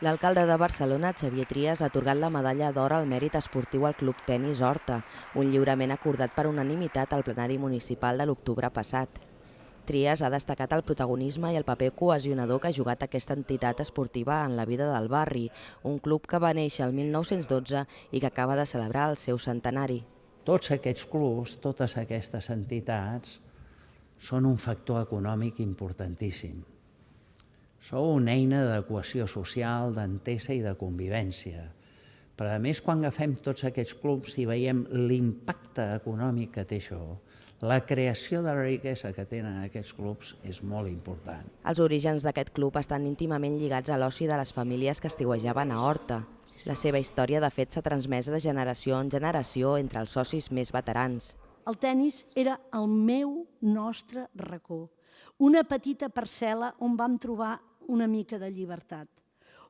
L'alcalde de Barcelona, Xavier Trias, ha atorgat la medalla d'or al mèrit esportiu al Club Tenis Horta, un lliurament acordat per unanimitat al plenari municipal de l'octubre passat. Trias ha destacat el protagonisme i el paper cohesionador que ha jugat aquesta entitat esportiva en la vida del barri, un club que va néixer el 1912 i que acaba de celebrar el seu centenari. Tots aquests clubs, totes aquestes entitats, són un factor econòmic importantíssim Sou una eina de cohesió social, d'entesa i de convivència. Però a més, quan agafem tots aquests clubs i veiem l'impacte econòmic que té això, la creació de la riquesa que tenen aquests clubs és molt important. Els orígens d'aquest club estan íntimament lligats a l'oci de les famílies que estiuejaven a Horta. La seva història, de fet, s'ha transmès de generació en generació entre els socis més veterans. El tennis era el meu nostre racó, una petita parcel·la on vam trobar una mica de llibertat,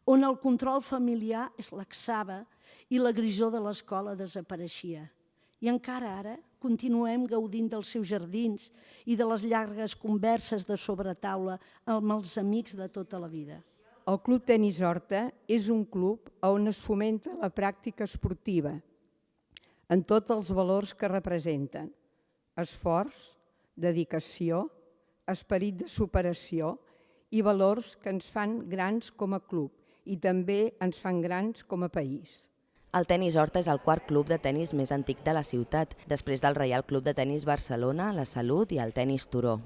on el control familiar es laxava i la grisó de l'escola desapareixia. I encara ara continuem gaudint dels seus jardins i de les llargues converses de sobretaula amb els amics de tota la vida. El Club Tenis Horta és un club on es fomenta la pràctica esportiva en tots els valors que representen. Esforç, dedicació, esperit de superació i valors que ens fan grans com a club i també ens fan grans com a país. El Tenis Horta és el quart club de tennis més antic de la ciutat, després del Reial Club de Tenis Barcelona, la Salut i el Tenis Turó.